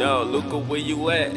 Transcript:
Yo, Luca, where you at?